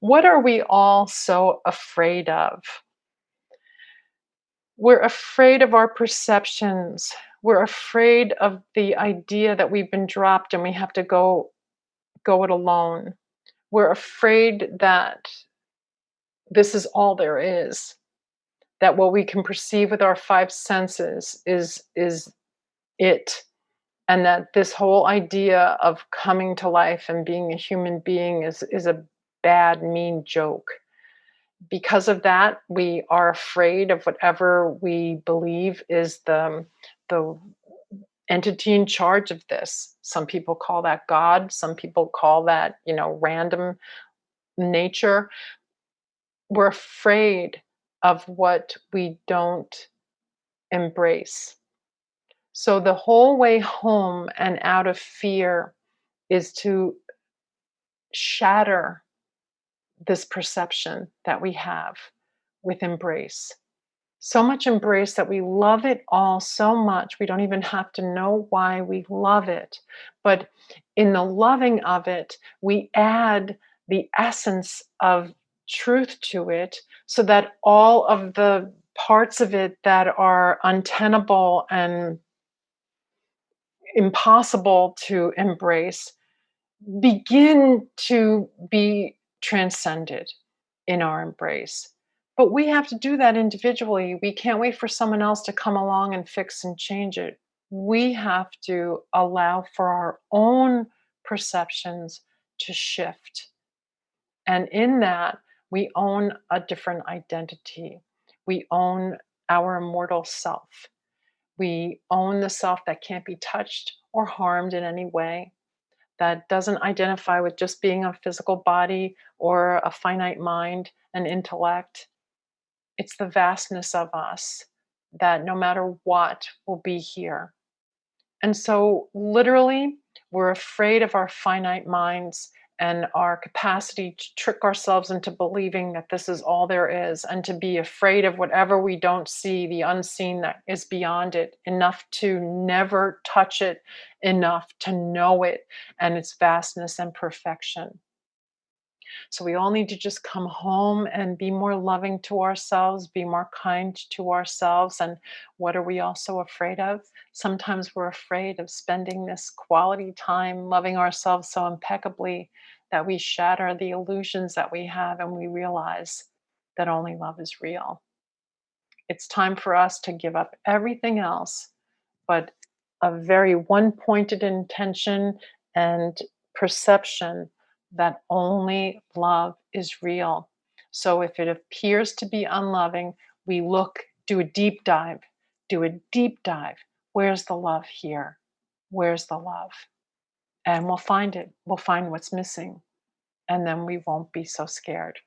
What are we all so afraid of? We're afraid of our perceptions. We're afraid of the idea that we've been dropped and we have to go go it alone. We're afraid that this is all there is. That what we can perceive with our five senses is is it. And that this whole idea of coming to life and being a human being is is a bad, mean joke. Because of that, we are afraid of whatever we believe is the, the entity in charge of this. Some people call that God, some people call that, you know, random nature. We're afraid of what we don't embrace. So the whole way home and out of fear is to shatter this perception that we have with embrace. So much embrace that we love it all so much, we don't even have to know why we love it. But in the loving of it, we add the essence of truth to it so that all of the parts of it that are untenable and impossible to embrace begin to be transcended in our embrace. But we have to do that individually. We can't wait for someone else to come along and fix and change it. We have to allow for our own perceptions to shift. And in that, we own a different identity. We own our immortal self. We own the self that can't be touched or harmed in any way that doesn't identify with just being a physical body or a finite mind and intellect. It's the vastness of us that no matter what will be here. And so, literally, we're afraid of our finite minds and our capacity to trick ourselves into believing that this is all there is and to be afraid of whatever we don't see, the unseen that is beyond it, enough to never touch it, enough to know it and its vastness and perfection. So we all need to just come home and be more loving to ourselves, be more kind to ourselves. And what are we also afraid of? Sometimes we're afraid of spending this quality time loving ourselves so impeccably that we shatter the illusions that we have and we realize that only love is real. It's time for us to give up everything else, but a very one pointed intention and perception that only love is real. So if it appears to be unloving, we look, do a deep dive, do a deep dive. Where's the love here? Where's the love? And we'll find it. We'll find what's missing. And then we won't be so scared.